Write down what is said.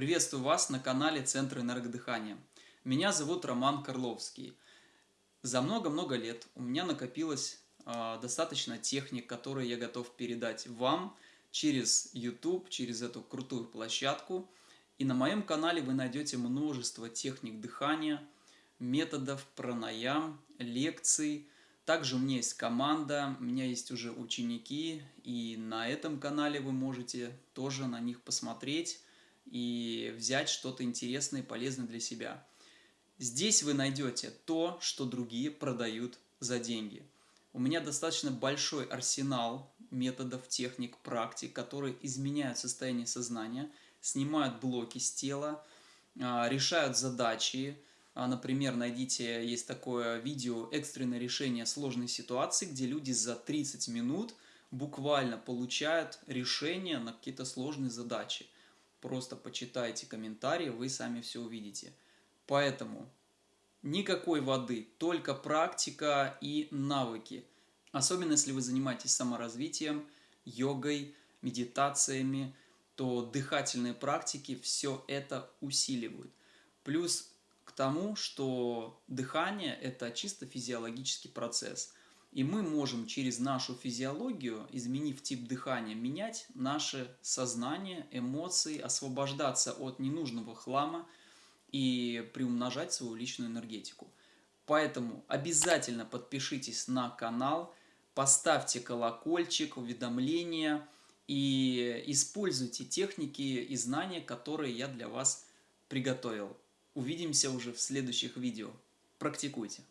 Приветствую вас на канале Центр энергодыхания. Меня зовут Роман Карловский. За много-много лет у меня накопилось э, достаточно техник, которые я готов передать вам через YouTube, через эту крутую площадку. И на моем канале вы найдете множество техник дыхания, методов, пранаям, лекций. Также у меня есть команда, у меня есть уже ученики, и на этом канале вы можете тоже на них посмотреть и взять что-то интересное и полезное для себя. Здесь вы найдете то, что другие продают за деньги. У меня достаточно большой арсенал методов, техник, практик, которые изменяют состояние сознания, снимают блоки с тела, а, решают задачи. А, например, найдите, есть такое видео «Экстренное решение сложной ситуации», где люди за 30 минут буквально получают решение на какие-то сложные задачи. Просто почитайте комментарии, вы сами все увидите. Поэтому никакой воды, только практика и навыки. Особенно если вы занимаетесь саморазвитием, йогой, медитациями, то дыхательные практики все это усиливают. Плюс к тому, что дыхание – это чисто физиологический процесс – и мы можем через нашу физиологию, изменив тип дыхания, менять наше сознание, эмоции, освобождаться от ненужного хлама и приумножать свою личную энергетику. Поэтому обязательно подпишитесь на канал, поставьте колокольчик, уведомления и используйте техники и знания, которые я для вас приготовил. Увидимся уже в следующих видео. Практикуйте!